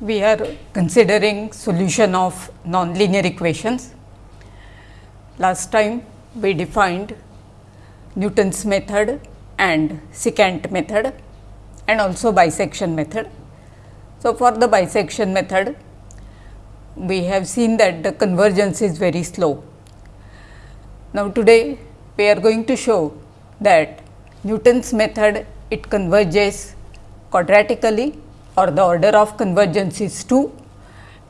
we are considering solution of nonlinear equations. Last time we defined Newton's method and secant method and also bisection method. So, for the bisection method we have seen that the convergence is very slow. Now, today we are going to show that Newton's method it converges quadratically or the order of convergence is 2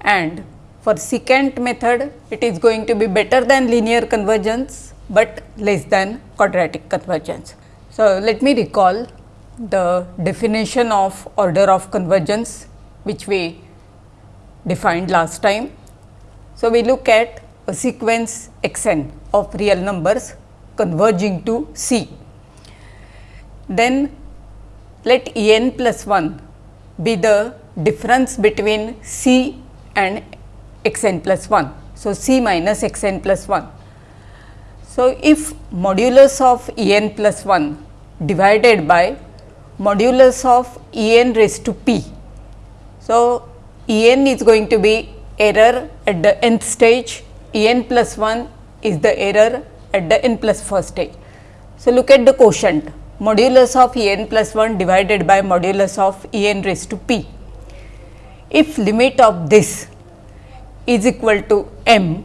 and for secant method it is going to be better than linear convergence, but less than quadratic convergence. So, let me recall the definition of order of convergence which we defined last time. So, we look at a sequence x n of real numbers converging to C. Then let E n plus 1 be the difference between C and x n plus 1. So, C minus x n plus 1. So, if modulus of E n plus 1 divided by modulus of E n raised to p. So, E n is going to be error at the nth stage, E n plus 1 is the error at the n plus first stage. So, look at the quotient modulus of E n plus 1 divided by modulus of E n raised to p. If limit of this is equal to m,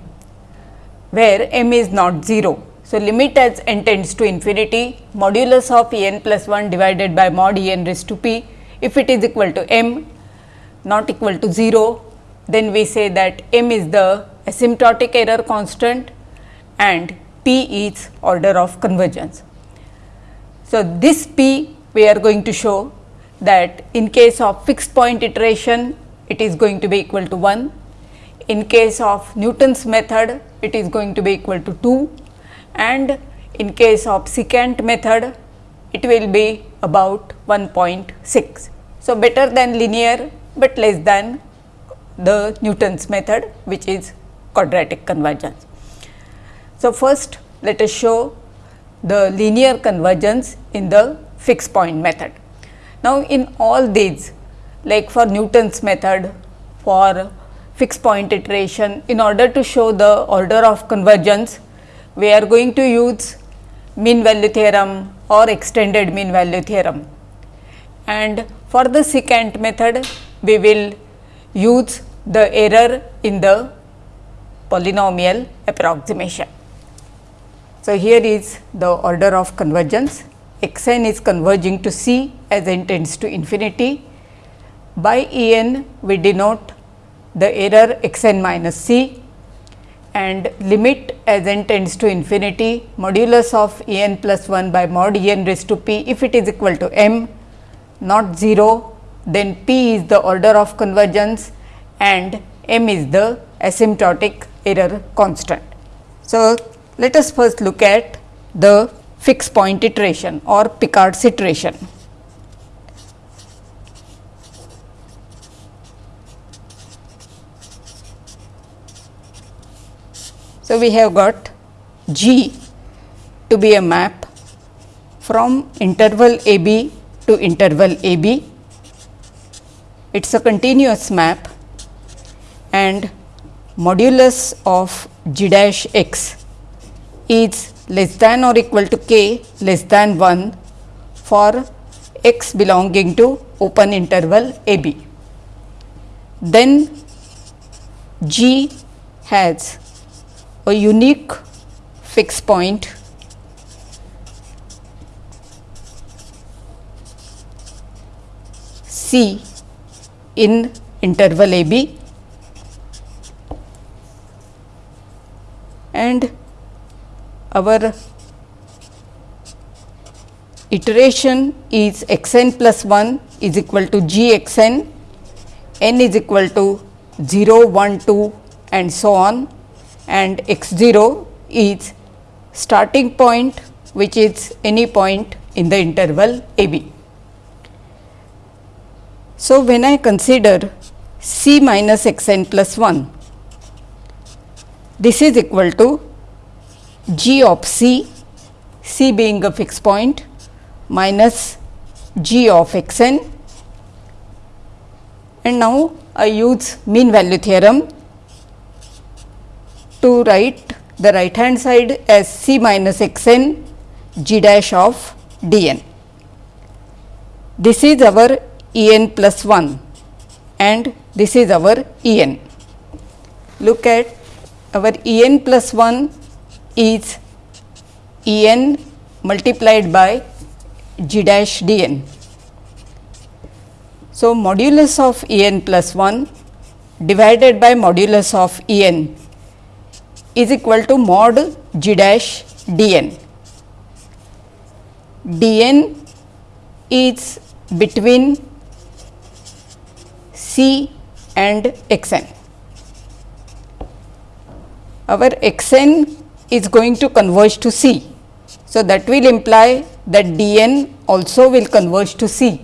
where m is not 0. So, limit as n tends to infinity modulus of E n plus 1 divided by mod E n raised to p, if it is equal to m not equal to 0, then we say that m is the asymptotic error constant and p is order of convergence. So, this P we are going to show that in case of fixed point iteration it is going to be equal to 1, in case of Newton's method it is going to be equal to 2 and in case of secant method it will be about 1.6. So, better than linear, but less than the Newton's method which is quadratic convergence. So, first let us show the linear convergence in the fixed point method. Now, in all these like for Newton's method for fixed point iteration in order to show the order of convergence we are going to use mean value theorem or extended mean value theorem and for the secant method we will use the error in the polynomial approximation. So, here is the order of convergence x n is converging to C as n tends to infinity. By E n we denote the error x n minus C and limit as n tends to infinity modulus of E n plus 1 by mod E n raised to p if it is equal to m not 0 then p is the order of convergence and m is the asymptotic error constant. So, let us first look at the fixed point iteration or Picard's iteration. So, we have got G to be a map from interval a b to interval a b. It is a continuous map and modulus of g dash x is less than or equal to k less than 1 for x belonging to open interval a b. Then G has a unique fixed point C in interval a b and our iteration is x n plus 1 is equal to g x n, n is equal to 0, 1, 2 and so on and x 0 is starting point which is any point in the interval a b. So, when I consider c minus x n plus 1, this is equal to g of c, c being a fixed point minus g of x n and now I use mean value theorem to write the right hand side as C minus x n g dash of d n. This is our E n plus 1 and this is our E n. Look at our E n plus 1 is E n multiplied by g dash d n. So, modulus of E n plus 1 divided by modulus of E n is equal to mod g dash d n. d n is between C and x n. Our x n is going to converge to C. So, that will imply that d n also will converge to C.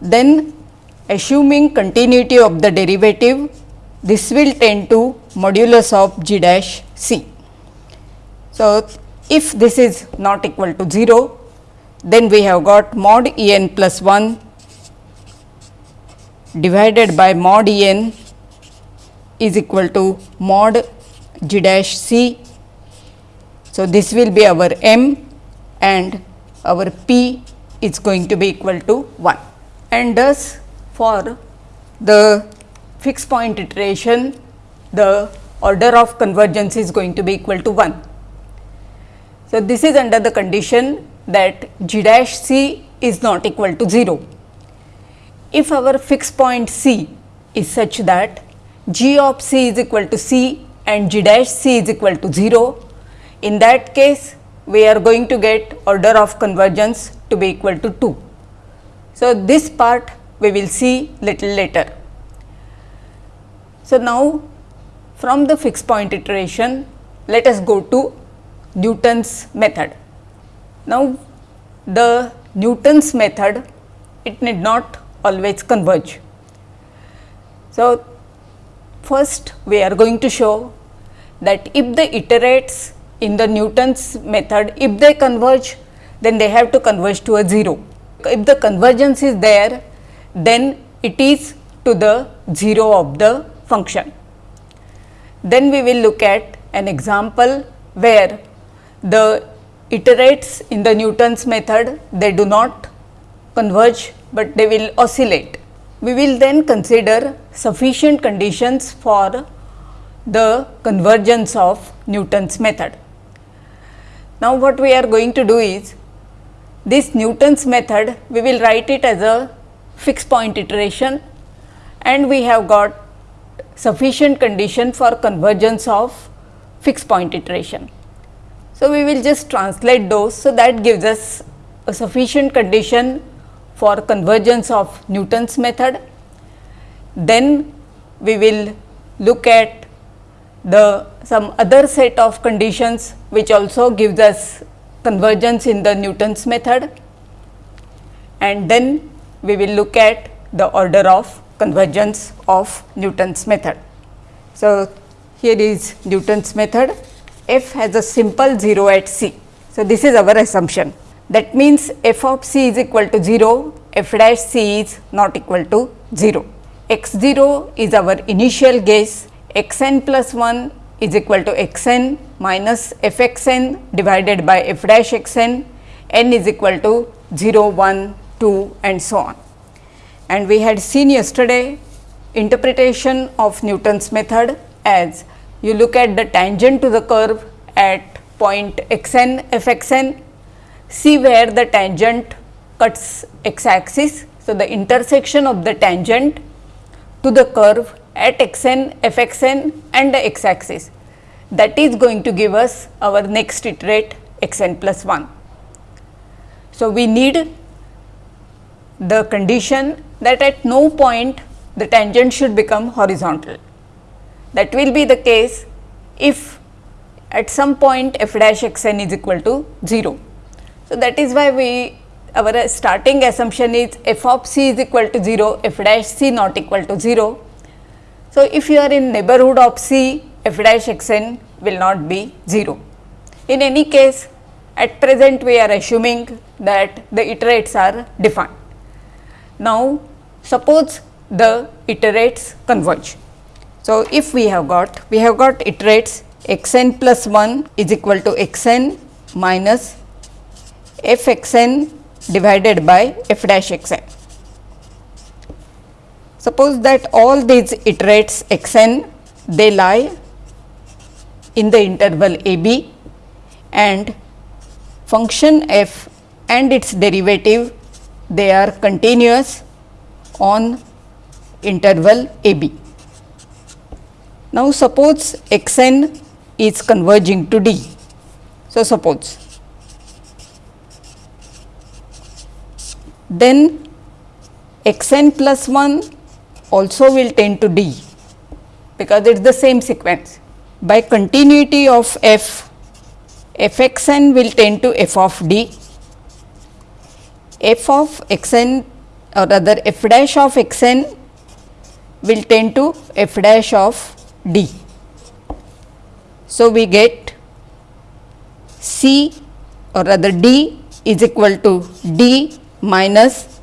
Then assuming continuity of the derivative, this will tend to modulus of g dash C. So, if this is not equal to 0, then we have got mod E n plus 1 divided by mod E n is equal to mod g dash C. So, this will be our m and our p is going to be equal to 1 and thus for the fixed point iteration the order of convergence is going to be equal to 1. So, this is under the condition that g dash c is not equal to 0. If our fixed point c is such that g of c is equal to c and g dash c is equal to 0, in that case we are going to get order of convergence to be equal to 2. So, this part we will see little later. So, now from the fixed point iteration let us go to Newton's method. Now, the Newton's method it need not always converge. So, first we are going to show that if the iterates in the Newton's method if they converge then they have to converge to a 0. If the convergence is there then it is to the 0 of the function. Then we will look at an example where the iterates in the Newton's method they do not converge, but they will oscillate. We will then consider sufficient conditions for the convergence of Newton's method. Now, what we are going to do is this Newton's method we will write it as a fixed point iteration and we have got sufficient condition for convergence of fixed point iteration. So, we will just translate those. So, that gives us a sufficient condition for convergence of Newton's method. Then we will look at the some other set of conditions which also gives us convergence in the Newton's method and then we will look at the order of convergence of Newton's method. So, here is Newton's method f has a simple 0 at c. So, this is our assumption that means f of c is equal to 0, f dash c is not equal to 0. x 0 is our initial guess, x n plus 1 is equal to x n minus f x n divided by f dash x n, n is equal to 0, 1, 2 and so on. And we had seen yesterday interpretation of Newton's method as you look at the tangent to the curve at point x n f x n, see where the tangent cuts x axis. So, the intersection of the tangent to the curve at x n, f x n and the x axis that is going to give us our next iterate x n plus 1. So, we need the condition that at no point the tangent should become horizontal. That will be the case if at some point f dash x n is equal to 0. So, that is why we our starting assumption is f of c is equal to 0, f dash c not equal to 0. So, if you are in neighborhood of c, f dash x n will not be 0. In any case, at present we are assuming that the iterates are defined. Now, suppose the iterates converge. So, if we have got we have got iterates x n plus 1 is equal to x n minus f x n divided by f dash x n. Suppose that all these iterates x n they lie in the interval a b and function f and its derivative they are continuous on interval a b. Now, suppose x n is converging to d. So, suppose then x n plus 1 also will tend to d because it is the same sequence. By continuity of f, f x n will tend to f of d, f of x n or rather f dash of x n will tend to f dash of d. So, we get C or rather d is equal to d minus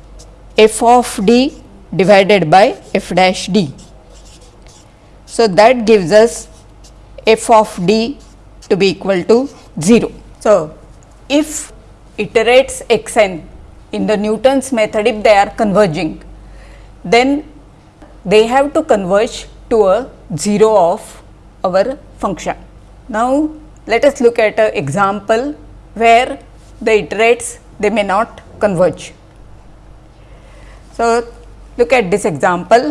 f of d divided by f dash d. So, that gives us f of d to be equal to 0. So, if iterates x n in the Newton's method if they are converging, then they have to converge to a 0 of our function. Now, let us look at an example where the iterates they may not converge. So, look at this example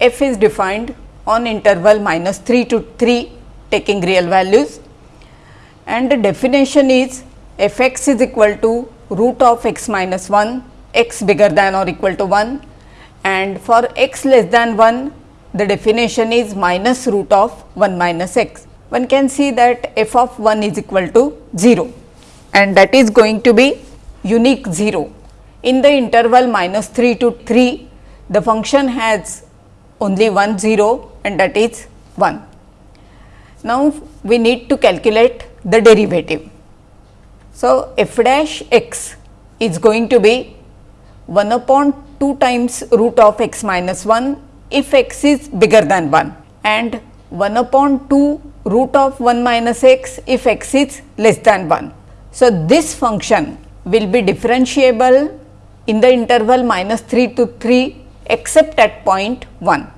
f is defined on interval minus 3 to 3 taking real values and the definition is f x is equal to root of x minus 1 x bigger than or equal to 1 and for x less than 1 the definition is minus root of 1 minus x. One can see that f of 1 is equal to 0 and that is going to be unique 0. In the interval minus 3 to 3 the function has only one 0 and that is 1. Now, we need to calculate the derivative. So, f dash x is going to be 1 upon 2 times root of x minus 1 if x is bigger than 1 and 1 upon 2 root of 1 minus x if x is less than 1. So, this function will be differentiable in the interval minus 3 to 3 except at point 1.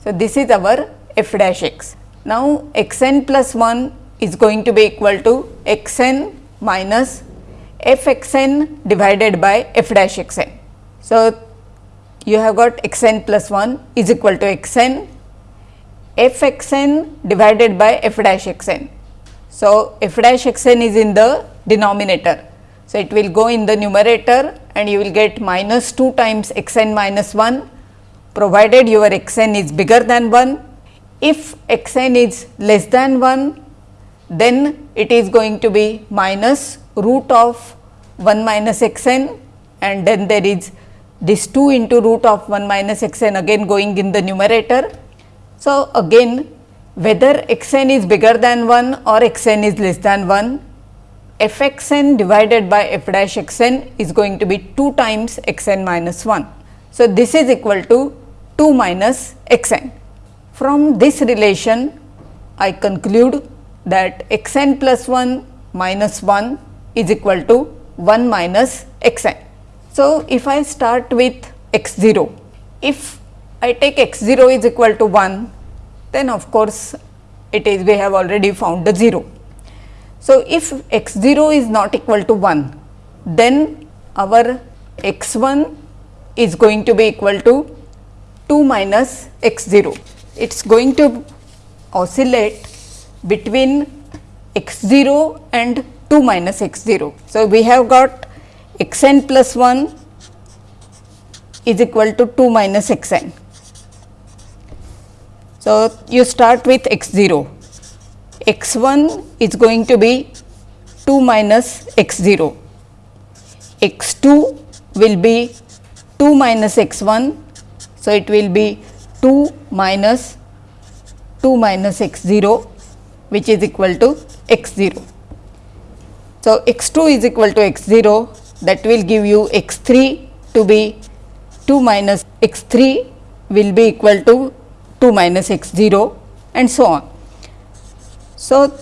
So, this is our f dash x. Now, x n plus 1 is going to be equal to x n minus f x n divided by f dash x n. So, you have got x n plus 1 is equal to x n f x n divided by f dash x n. So, f dash x n is in the denominator. So, it will go in the numerator and you will get minus 2 times x n minus 1 provided your x n is bigger than 1. If x n is less than 1 then it is going to be minus root of 1 minus x n and then there is this 2 into root of 1 minus x n again going in the numerator. So, again whether x n is bigger than 1 or x n is less than 1 f x n divided by f dash x n is going to be 2 times x n minus 1. So, this is equal to 2 minus x n. From this relation I conclude that x n plus 1 minus 1 is equal to 1 minus x n. So, if I start with x 0, if I take x 0 is equal to 1, then of course, it is we have already found the 0. So, if x 0 is not equal to 1, then our x 1 is going to be equal to 2 minus x 0. It is going to oscillate between x 0 and 2 minus x 0. So, we have got x n plus 1 is equal to 2 minus x n. So, you start with x 0, x 1 is going to be 2 minus x 0, x 2 will be 2 minus x 1. So, it will be 2 minus 2 minus x 0 which is equal to x 0. So, x 2 is equal to x 0 that will give you x 3 to be 2 minus x 3 will be equal to 2 minus x 0 and so on. So,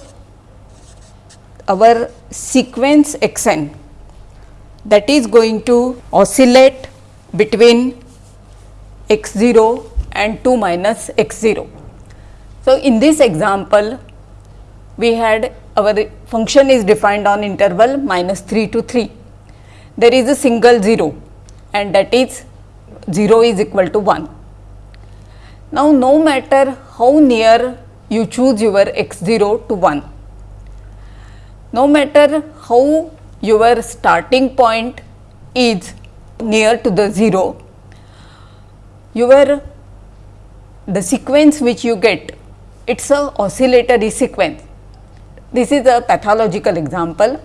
our sequence x n that is going to oscillate between x 0 and 2 minus x 0. So, in this example we had our function is defined on interval minus 3 to 3. There is a single 0 and that is 0 is equal to 1. Now, no matter how near you choose your x 0 to 1, no matter how your starting point is near to the 0, your the sequence which you get it is a oscillatory sequence. This is a pathological example.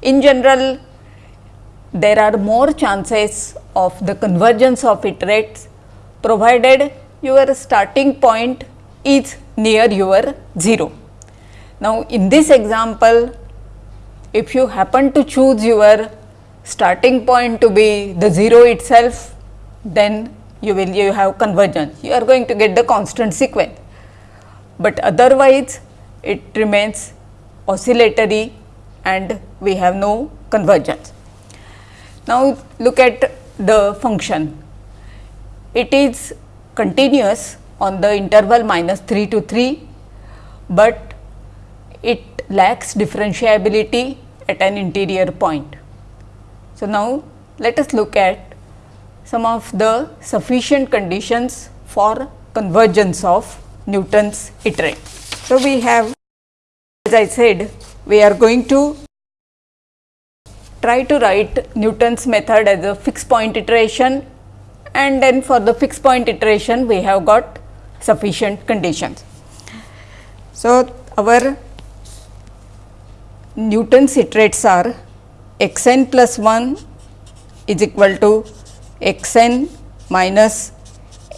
In general, there are more chances of the convergence of iterates provided your starting point is near your 0. Now, in this example, if you happen to choose your starting point to be the 0 itself, then you will you have convergence, you are going to get the constant sequence, but otherwise it remains oscillatory and we have no convergence. Now, look at the function, it is continuous on the interval minus 3 to 3, but it lacks differentiability at an interior point. So, now let us look at some of the sufficient conditions for convergence of Newton's iterate. So, we have as I said we are going to try to write Newton's method as a fixed point iteration and then for the fixed point iteration we have got sufficient conditions. So, our Newton's iterates are x n plus 1 is equal to x n minus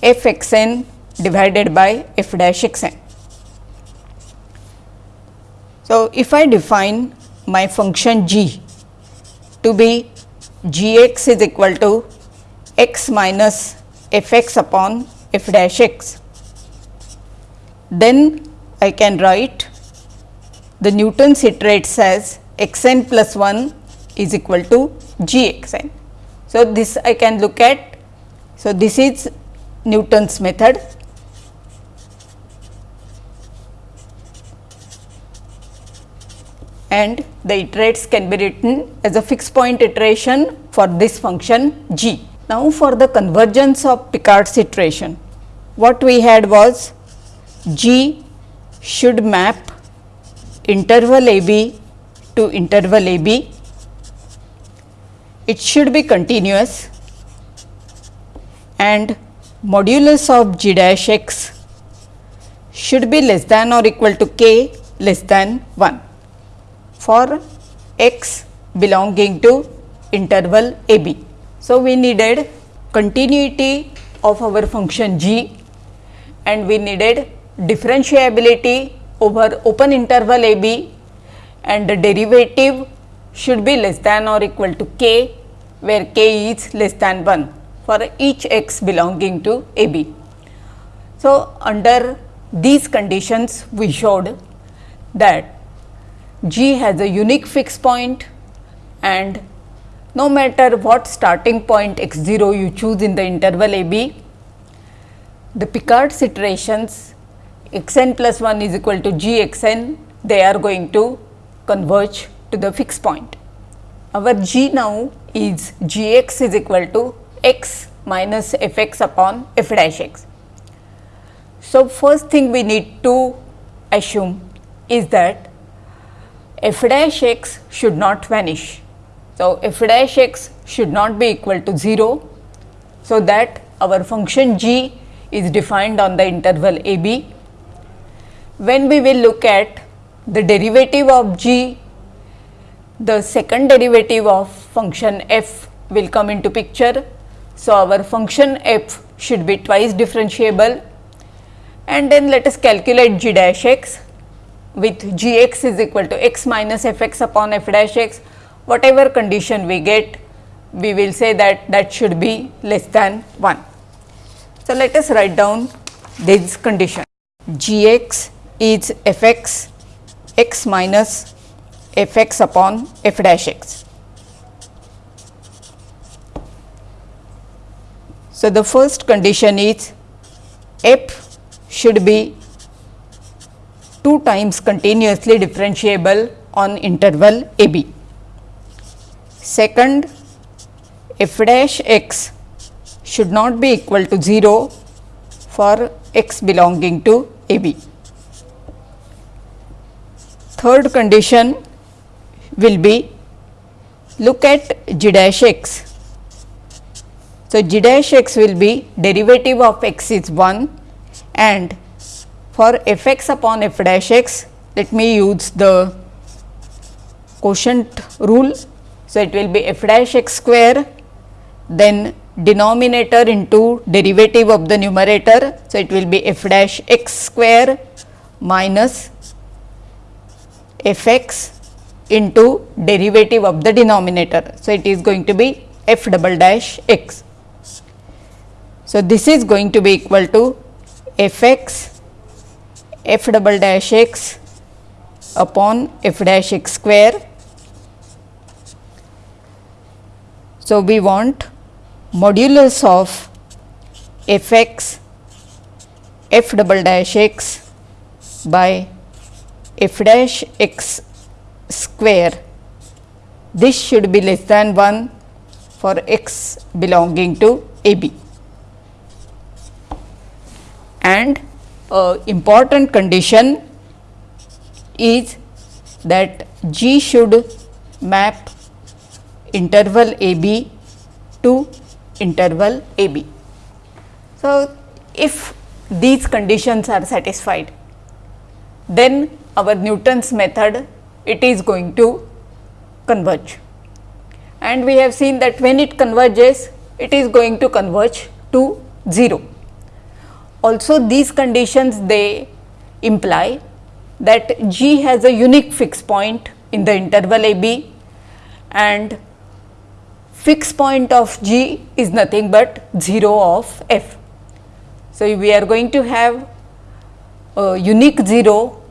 f x n divided by f dash x n. So, if I define my function g to be g x is equal to x minus f x upon f dash x, then I can write the Newton's iterates as x n plus 1 is equal to g x n. So, this I can look at. So, this is Newton's method. and the iterates can be written as a fixed point iteration for this function g. Now, for the convergence of Picard's iteration, what we had was g should map interval a b to interval a b it should be continuous and modulus of g dash x should be less than or equal to k less than 1 for x belonging to interval a b. So, we needed continuity of our function g and we needed differentiability over open interval a b and the derivative should be less than or equal to k where k is less than 1 for each x belonging to a b. So, under these conditions we showed that g has a unique fixed point and no matter what starting point x 0 you choose in the interval a b, the Picard's iterations x n plus 1 is equal to g x n they are going to converge to the fixed point. Our g now is g x is equal to x minus f x upon f dash x. So, first thing we need to assume is that f dash x should not vanish. So, f dash x should not be equal to 0. So, that our function g is defined on the interval a b. When we will look at the derivative of g the second derivative of function f will come into picture. So, our function f should be twice differentiable and then let us calculate g dash x with g x is equal to x minus f x upon f dash x whatever condition we get we will say that that should be less than 1. So, let us write down this condition g x is f x x minus f x upon f dash x. So, the first condition is f should be 2 times continuously differentiable on interval a b. Second, f dash x should not be equal to 0 for x belonging to a b. Third condition will be look at g dash x so, g dash x will be derivative of x is 1 and for f x upon f dash x let me use the quotient rule. So, it will be f dash x square then denominator into derivative of the numerator. So, it will be f dash x square minus f x into derivative of the denominator. So, it is going to be f double dash x. So, this is going to be equal to f x f double dash x upon f dash x square. So, we want modulus of f x f double dash x by f dash x square. This should be less than 1 for x belonging to a b and uh, important condition is that G should map interval a b to interval a b. So, if these conditions are satisfied, then our Newton's method it is going to converge and we have seen that when it converges it is going to converge to 0. Also these conditions they imply that G has a unique fixed point in the interval a b and fixed point of G is nothing but 0 of f. So, we are going to have a unique 0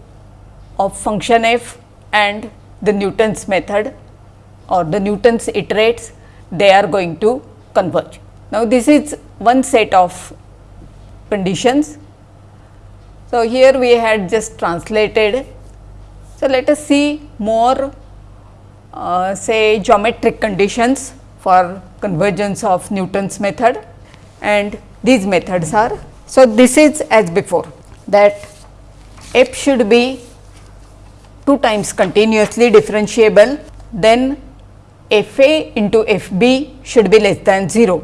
of function f and the Newton's method or the Newton's iterates they are going to converge. Now, this is one set of conditions. So, here we had just translated. So, let us see more uh, say geometric conditions for convergence of Newton's method and these methods are. So, this is as before that f should be 2 times continuously differentiable then f a into f b should be less than 0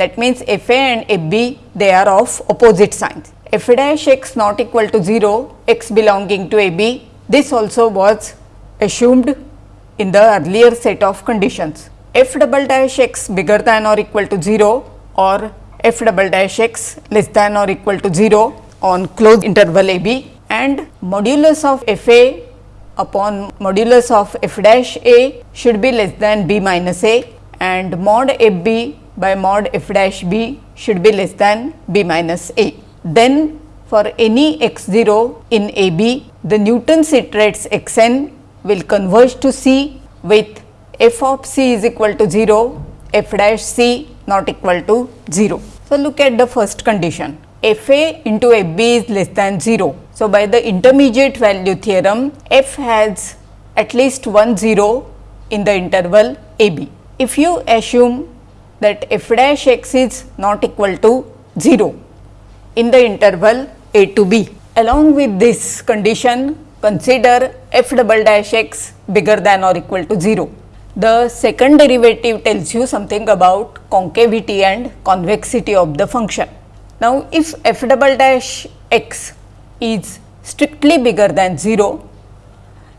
that means f a and f b they are of opposite signs. f dash x not equal to 0 x belonging to a b this also was assumed in the earlier set of conditions. f double dash x bigger than or equal to 0 or f double dash x less than or equal to 0 on closed interval a b and modulus of f a upon modulus of f dash a should be less than b minus a and mod f b by mod f dash b should be less than b minus a. Then for any x 0 in a b, the Newton's iterates x n will converge to c with f of c is equal to 0, f dash c not equal to 0. So, look at the first condition f a into f b is less than 0. So, by the intermediate value theorem f has at least one 0 in the interval a b. If you assume that f dash x is not equal to 0 in the interval a to b. Along with this condition consider f double dash x bigger than or equal to 0. The second derivative tells you something about concavity and convexity of the function. Now, if f double dash x is strictly bigger than 0,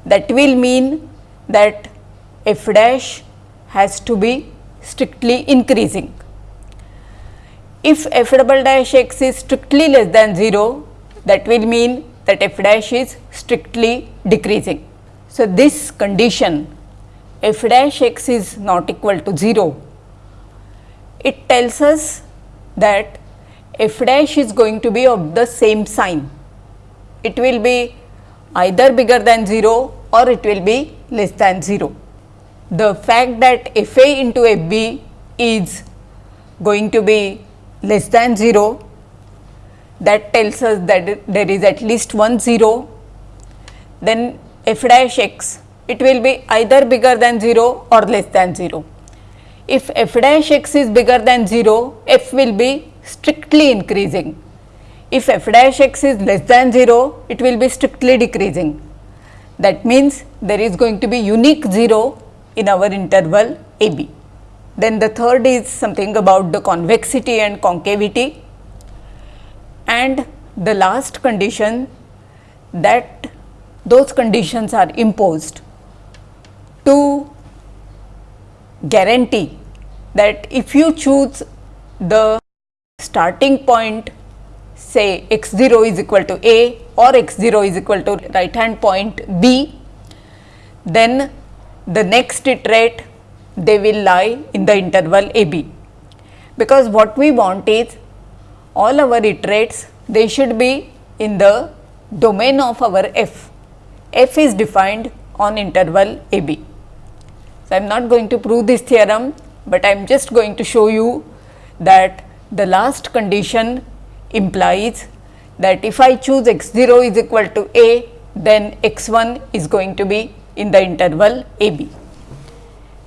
that will mean that f dash has to be strictly increasing. If f double dash x is strictly less than 0, that will mean that f dash is strictly decreasing. So, this condition f dash x is not equal to 0, it tells us that f dash is going to be of the same sign. It will be either bigger than 0 or it will be less than 0. The fact that f a into f b is going to be less than 0 that tells us that there is at least one 0 then f dash x it will be either bigger than 0 or less than 0. If f dash x is bigger than 0 f will be strictly increasing. If f dash x is less than 0 it will be strictly decreasing. That means, there is going to be unique 0 in our interval a b. Then the third is something about the convexity and concavity and the last condition that those conditions are imposed to guarantee that if you choose the starting point say x 0 is equal to a or x 0 is equal to right hand point b, then the next iterate they will lie in the interval a b. Because what we want is all our iterates they should be in the domain of our f. f is defined on interval a b. So, I am not going to prove this theorem, but I am just going to show you that the last condition implies that if I choose x 0 is equal to a, then x 1 is going to be in the interval a b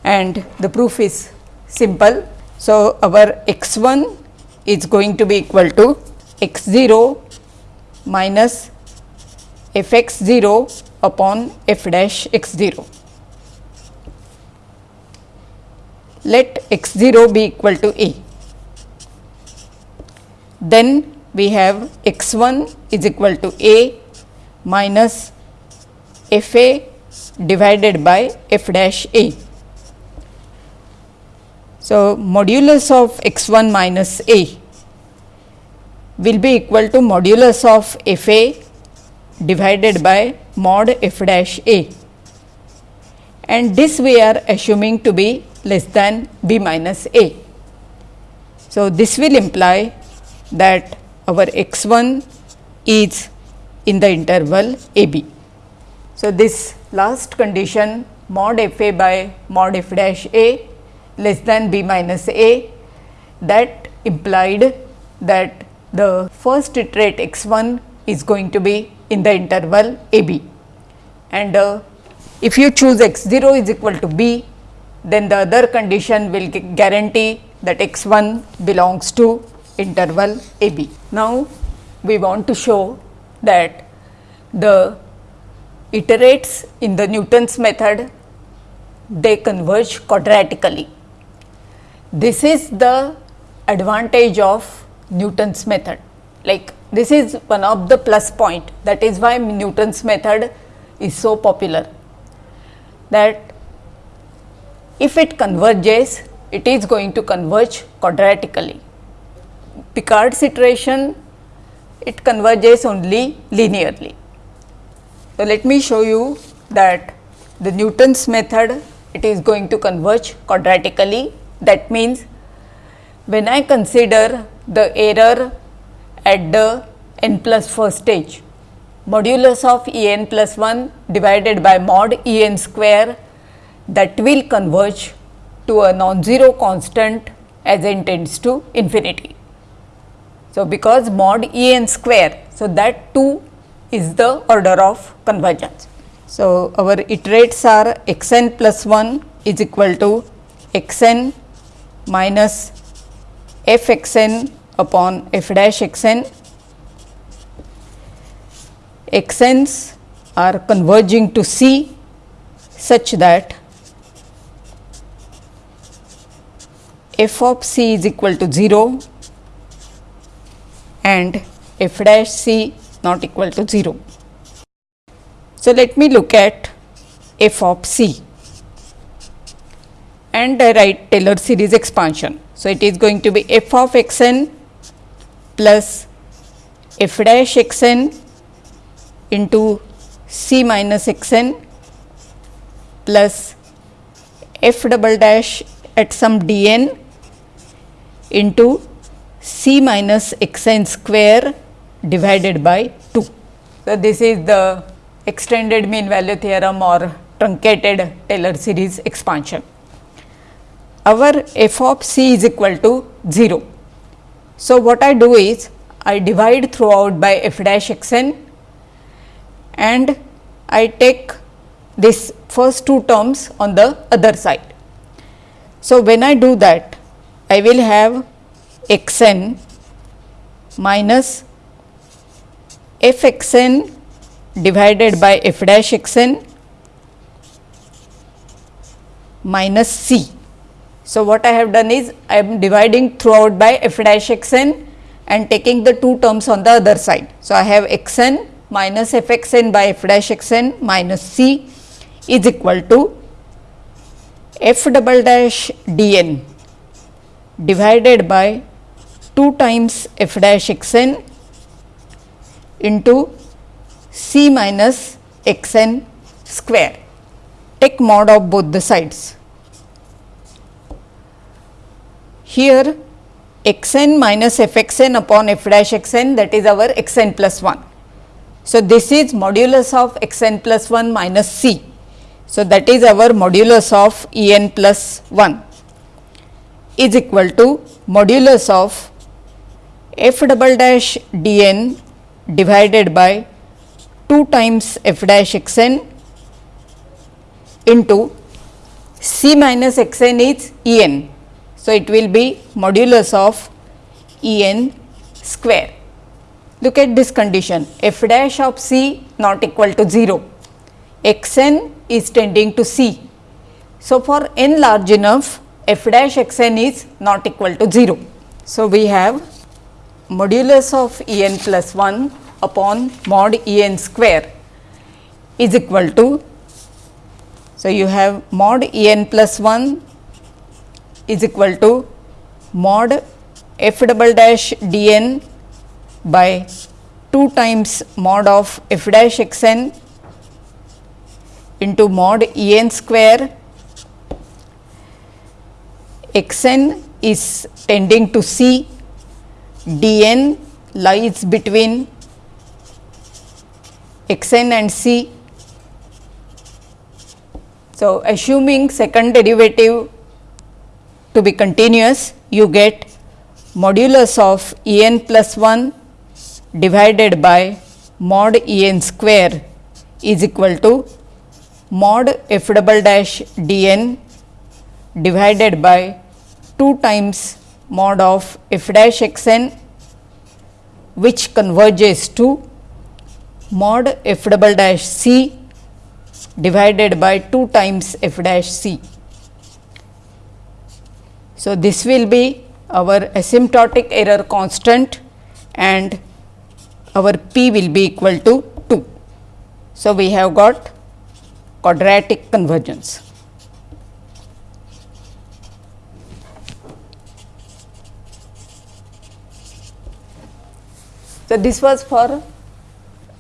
and the proof is simple. So, our x 1 is going to be equal to x 0 minus f x 0 upon f dash x 0. Let x 0 be equal to a. Then we have x 1 is equal to a minus f a divided by f dash a. So, modulus of x 1 minus a will be equal to modulus of f a divided by mod f dash a and this we are assuming to be less than b minus a. So, this will imply that our x 1 is in the interval a b. So, this last condition mod f a by mod f dash a less than b minus a that implied that the first iterate x 1 is going to be in the interval a b and uh, if you choose x 0 is equal to b then the other condition will guarantee that x 1 belongs to interval a b. Now, we want to show that the iterates in the Newton's method they converge quadratically. This is the advantage of Newton's method like this is one of the plus point that is why Newton's method is so popular that if it converges it is going to converge quadratically. Picard's iteration it converges only linearly. So, let me show you that the Newton's method it is going to converge quadratically that means, when I consider the error at the n plus first stage, modulus of E n plus 1 divided by mod E n square that will converge to a non-zero constant as n tends to infinity. So, because mod E n square, so that 2 is the order of convergence. So, our iterates are x n plus 1 is equal to x n minus f x n upon f dash x n. x n's are converging to C such that f of C is equal to 0 and f dash C not equal to 0. So, let me look at f of C and I write Taylor series expansion. So, it is going to be f of x n plus f dash x n into c minus x n plus f double dash at some d n into c minus x n square divided by 2. So, this is the extended mean value theorem or truncated Taylor series expansion. Our f of c is equal to 0. So, what I do is I divide throughout by f dash x n and I take this first two terms on the other side. So, when I do that I will have x n minus f x n divided by f dash x n minus c. So, what I have done is I am dividing throughout by f dash x n and taking the two terms on the other side. So, I have x n minus f x n by f dash x n minus c is equal to f double dash d n divided by 2 times f dash x n into c minus x n square. Take mod of both the sides. Here x n minus f x n upon f dash x n that is our x n plus 1. So, this is modulus of x n plus 1 minus c so, that is our modulus of E n plus 1 is equal to modulus of f double dash d n divided by 2 times f dash x n into c minus x n is E n. So, it will be modulus of E n square. Look at this condition f dash of c not equal to 0 x n is tending to C. So, for n large enough f dash x n is not equal to 0. So, we have modulus of E n plus 1 upon mod E n square is equal to. So, you have mod E n plus 1 is equal to mod f double dash d n by 2 times mod of f dash x n into mod E n square x n is tending to C, d n lies between x n and C. So, assuming second derivative to be continuous, you get modulus of E n plus 1 divided by mod E n square is equal to mod f double dash d n divided by 2 times mod of f dash x n which converges to mod f double dash c divided by 2 times f dash c. So, this will be our asymptotic error constant and our p will be equal to 2. So, we have got quadratic convergence. So, this was for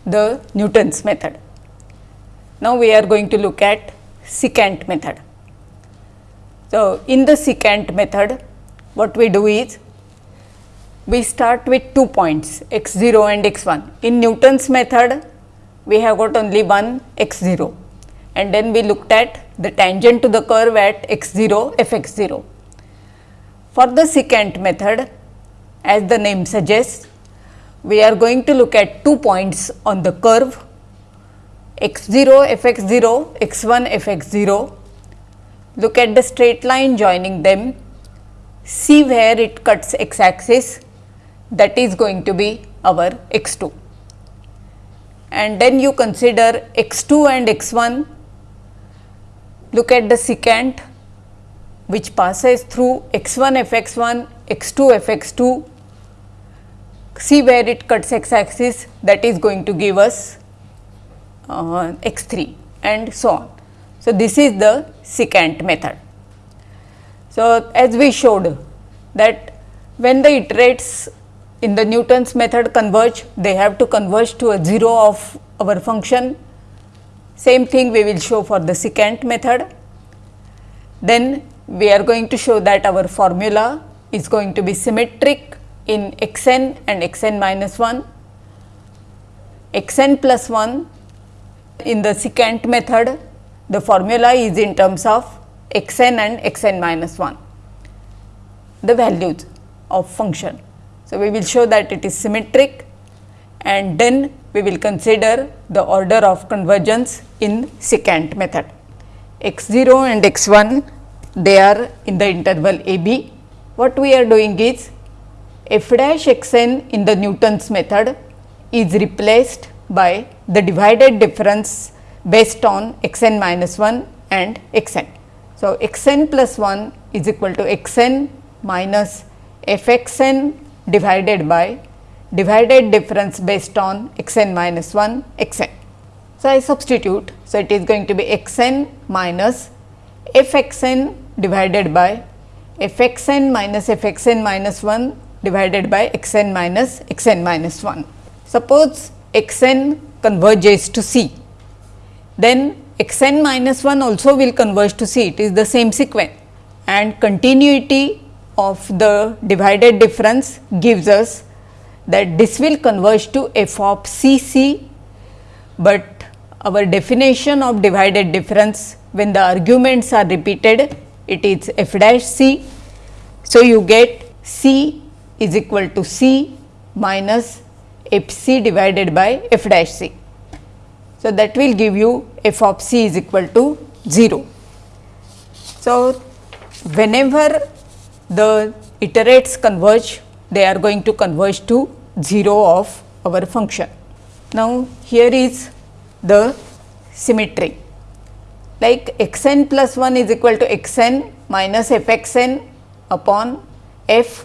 the Newton's method. Now, we are going to look at secant method. So, in the secant method what we do is we start with two points x 0 and x 1. In Newton's method we have got only one x 0 and then we looked at the tangent to the curve at x 0 f x 0. For the secant method as the name suggests we are going to look at two points on the curve. X 0 f x 0 x 1 f x 0 look at the straight line joining them. See where it cuts x axis that is going to be our x 2 and then you consider x 2 and x 1 look at the secant which passes through x 1 f x 1 x 2 f x 2 see where it cuts x axis that is going to give us uh, x 3 and so on. So, this is the secant method. So, as we showed that when the iterates in the Newton's method converge, they have to converge to a 0 of our function same thing we will show for the secant method. Then we are going to show that our formula is going to be symmetric in x n and x n minus 1, x n plus 1 in the secant method the formula is in terms of x n and x n minus 1 the values of function. So, we will show that it is symmetric and then we will consider the order of convergence in secant method. x 0 and x 1 they are in the interval a b. What we are doing is f dash x n in the Newton's method is replaced by the divided difference based on x n minus 1 and x n. So, x n plus 1 is equal to x n minus f x n divided by divided difference based on x n minus 1 x n. So, I substitute. So, it is going to be x n minus f x n divided by f x n minus f x n minus 1 divided by x n minus x n minus 1. Suppose x n converges to C, then x n minus 1 also will converge to C, it is the same sequence and continuity of the divided difference gives us that this will converge to f of C C, but our definition of divided difference when the arguments are repeated it is f dash c. So, you get c is equal to c minus f c divided by f dash c. So, that will give you f of c is equal to 0. So, whenever the iterates converge they are going to converge to 0 of our function. Now, here is the symmetry like x n plus 1 is equal to x n minus f x n upon f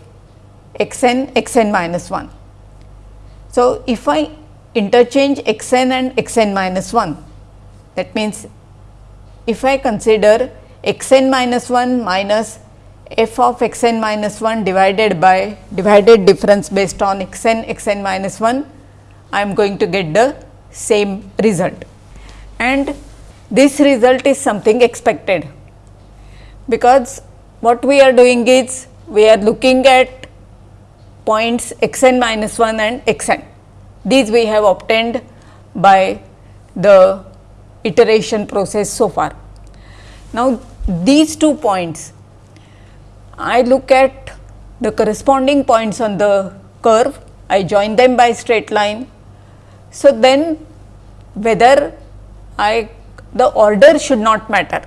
x n x n minus 1. So, if I interchange x n and x n minus 1 that means, if I consider x n minus 1 minus f of x n minus 1 divided by divided difference based on x n x n minus 1 I am going to get the same result and this result is something expected, because what we are doing is we are looking at points x n minus 1 and x n. These we have obtained by the iteration process so far. Now, these two points I look at the corresponding points on the curve, I join them by straight line. So, then whether I the order should not matter.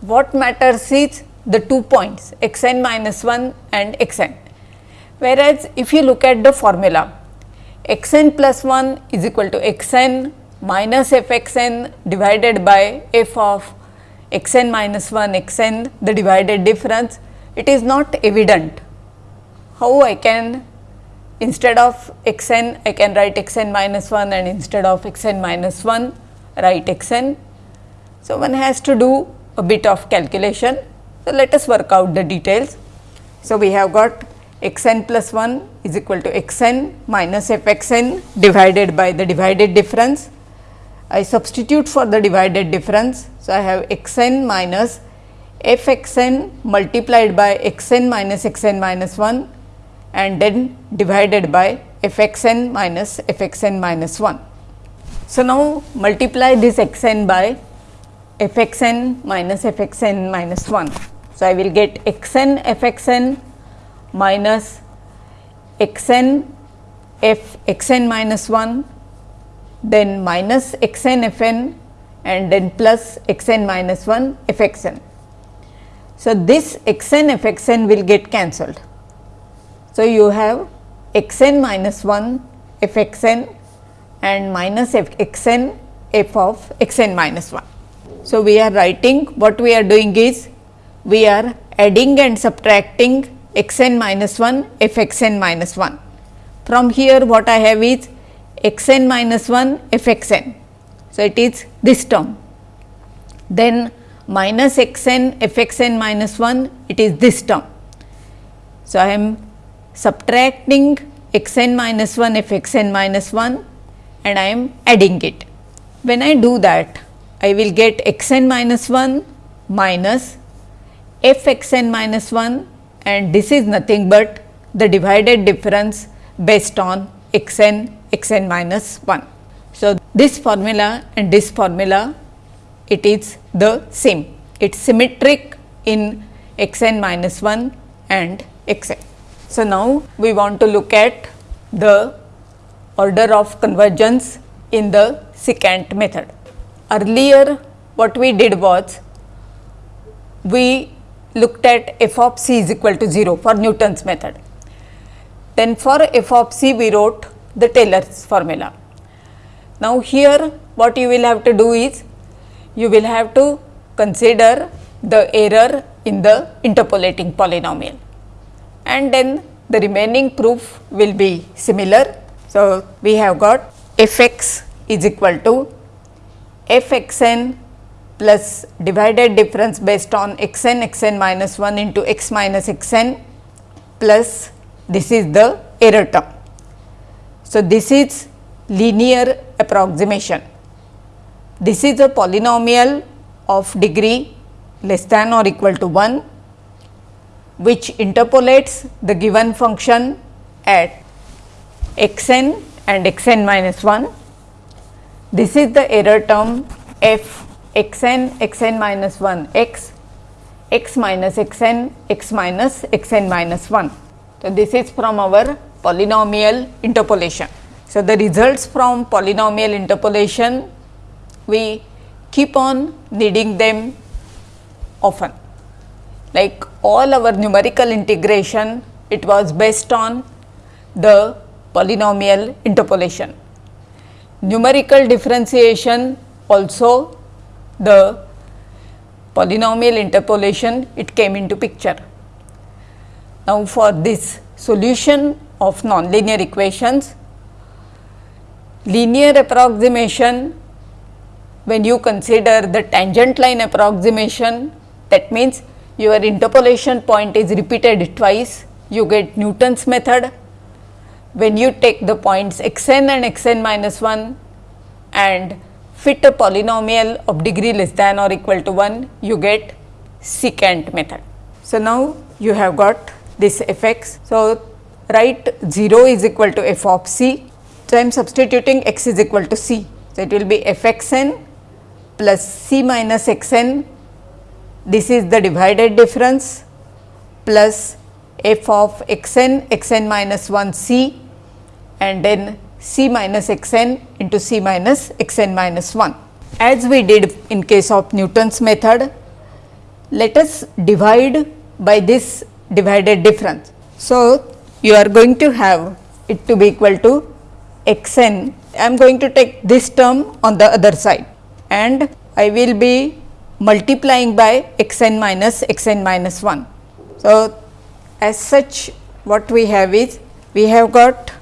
What matters is the two points x n minus 1 and x n. Whereas, if you look at the formula x n plus 1 is equal to x n minus f x n divided by f of x n minus 1 x n the divided difference, it is not evident how I can instead of x n I can write x n minus 1 and instead of x n minus 1 write x n so, one has to do a bit of calculation. So, let us work out the details. So, we have got x n plus 1 is equal to x n minus f x n divided by the divided difference. I substitute for the divided difference. So, I have x n minus f x n multiplied by x n minus x n minus 1 and then divided by f x n minus f x n minus 1. So, now multiply this x n by f x n minus f x n minus 1. So, I will get x n f x n minus x n f x n minus 1 then minus x n f n and then plus x n minus 1 f x n. So, this x n f x n will get cancelled. So, you have x n minus 1 f x n and minus f x n f of x n minus 1. So, we are writing what we are doing is we are adding and subtracting x n minus 1 f x n minus 1. From here what I have is x n minus 1 f x n. So, it is this term then minus x n f x n minus 1 it is this term. So, I am subtracting x n minus 1 f x n minus 1 and I am adding it. When I do that I will get x n minus 1 minus f x n minus 1 and this is nothing but the divided difference based on x n x n minus 1. So, this formula and this formula it is the same, it is symmetric in x n minus 1 and x n. So, now we want to look at the order of convergence in the secant method. Earlier what we did was we looked at f of c is equal to 0 for Newton's method. Then for f of c we wrote the Taylor's formula. Now, here what you will have to do is you will have to consider the error in the interpolating polynomial and then the remaining proof will be similar. So, we have got f x is equal to f x n plus divided difference based on x n x n minus 1 into x minus x n plus this is the error term. So, this is linear approximation. This is a polynomial of degree less than or equal to 1 which interpolates the given function at x n and x n minus 1. This is the error term f x n x n minus 1 x x minus x n x minus x n minus 1. So, this is from our polynomial interpolation. So, the results from polynomial interpolation we keep on needing them often like all our numerical integration it was based on the polynomial interpolation. Numerical differentiation also the polynomial interpolation it came into picture. Now, for this solution of nonlinear equations linear approximation when you consider the tangent line approximation that means your interpolation point is repeated twice you get Newton's method when you take the points x n and x n minus 1 and fit a polynomial of degree less than or equal to 1 you get secant method. So, now you have got this f x. So, write 0 is equal to f of c so, I am substituting x is equal to c. So, it will be f x n plus c minus x n this is the divided difference plus f of x n x n minus 1 c and then c minus x n into c minus x n minus 1. As we did in case of Newton's method, let us divide by this divided difference. So, you are going to have it to be equal to x n, I am going to take this term on the other side and I will be multiplying by x n minus x n minus 1. So, as such what we have is we have got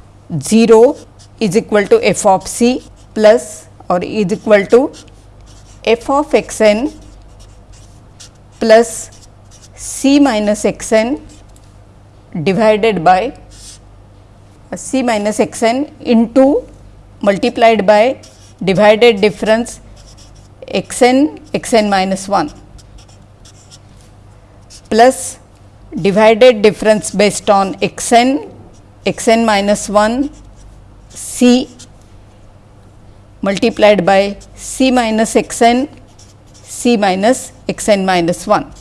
0 is equal to f of c plus or is equal to f of x n plus c minus x n divided by uh, c minus x n into multiplied by divided difference x n x n minus 1 plus divided difference based on x n x n minus 1 c multiplied by c minus x n c minus x n minus 1.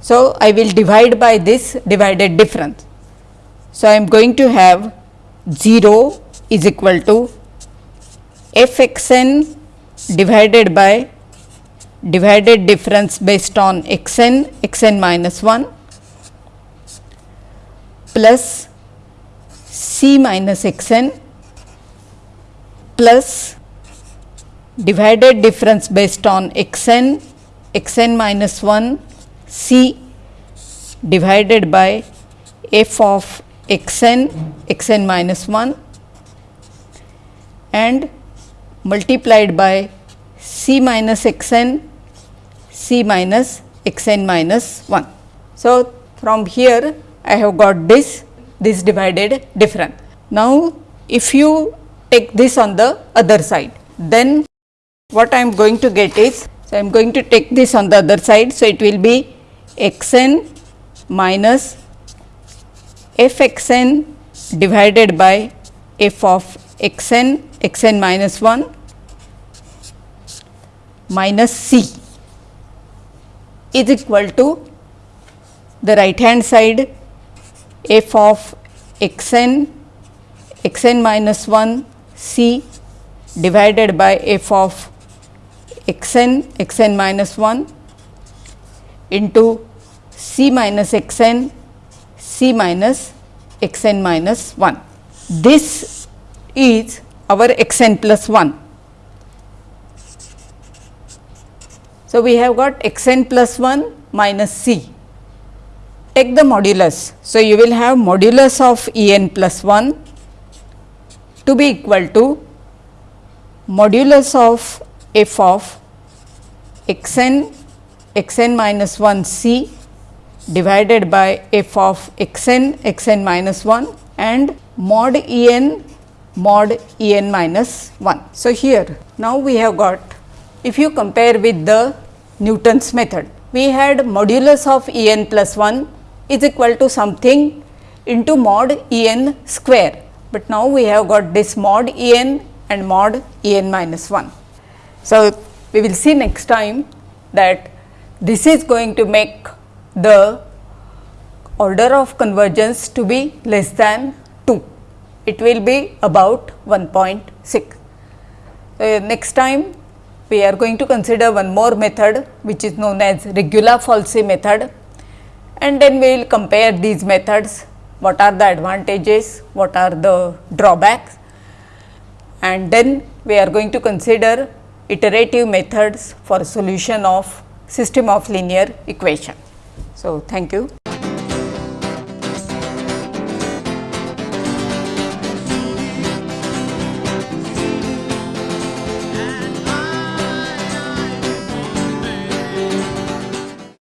So, I will divide by this divided difference. So, I am going to have 0 is equal to f x n divided by divided difference based on x n x n minus 1 plus c minus x n plus divided difference based on x n x n minus 1 c divided by f of x n x n minus 1 and multiplied by c minus x n c minus x n minus 1. So, from here I have got this this divided difference. Now, if you take this on the other side then what I am going to get is so I am going to take this on the other side. So, it will be x n minus f x n divided by f of x n x n minus 1 minus c is equal to the right hand side f of x n x n minus 1 c divided by f of x n x n minus 1 into c minus x n c minus x n minus 1. This is our x n plus 1. So, we have got x n plus 1 minus c. Take the modulus. So, you will have modulus of E n plus 1 to be equal to modulus of f of x n x n minus 1 c divided by f of x n x n minus 1 and mod E n mod E n minus 1. So, here now we have got if you compare with the Newton's method, we had modulus of E n plus 1 is equal to something into mod E n square, but now we have got this mod E n and mod E n minus 1. So, we will see next time that this is going to make the order of convergence to be less than 2. It will be about 1.6. Uh, next time we are going to consider one more method which is known as Regula-Falsi method and then we will compare these methods, what are the advantages, what are the drawbacks and then we are going to consider iterative methods for solution of system of linear equation. So, thank you.